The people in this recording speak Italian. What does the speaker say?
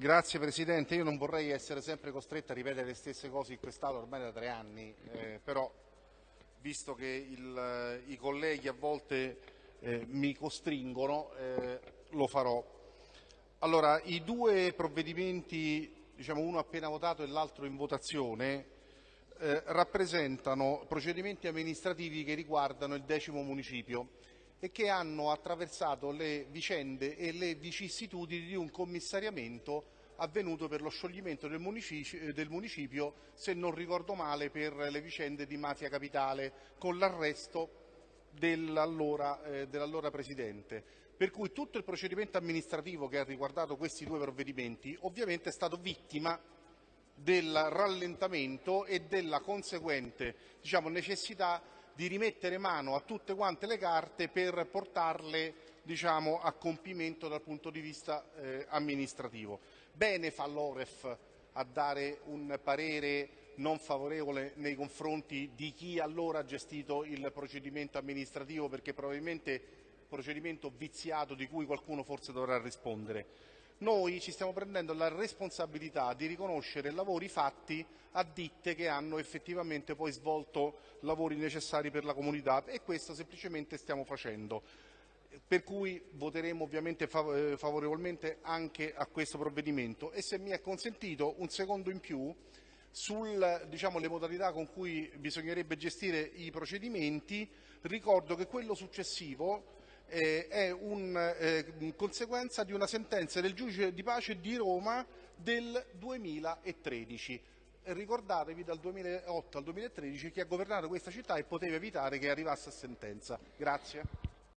Grazie Presidente, io non vorrei essere sempre costretto a ripetere le stesse cose in quest'Aula ormai da tre anni, eh, però visto che il, i colleghi a volte eh, mi costringono, eh, lo farò. Allora, i due provvedimenti, diciamo uno appena votato e l'altro in votazione, eh, rappresentano procedimenti amministrativi che riguardano il decimo municipio e che hanno attraversato le vicende e le vicissitudini di un commissariamento avvenuto per lo scioglimento del municipio, del municipio, se non ricordo male, per le vicende di Mafia Capitale, con l'arresto dell'allora, eh, dell'allora Presidente. Per cui tutto il procedimento amministrativo che ha riguardato questi due provvedimenti ovviamente è stato vittima del rallentamento e della conseguente diciamo, necessità di rimettere mano a tutte quante le carte per portarle diciamo, a compimento dal punto di vista eh, amministrativo. Bene fa l'Oref a dare un parere non favorevole nei confronti di chi allora ha gestito il procedimento amministrativo perché probabilmente procedimento viziato di cui qualcuno forse dovrà rispondere noi ci stiamo prendendo la responsabilità di riconoscere lavori fatti a ditte che hanno effettivamente poi svolto lavori necessari per la comunità e questo semplicemente stiamo facendo. Per cui voteremo ovviamente eh, favorevolmente anche a questo provvedimento e se mi è consentito un secondo in più sulle diciamo, modalità con cui bisognerebbe gestire i procedimenti, ricordo che quello successivo eh, è una eh, conseguenza di una sentenza del giudice di pace di Roma del 2013. Ricordatevi dal 2008 al 2013 chi ha governato questa città e poteva evitare che arrivasse a sentenza. Grazie.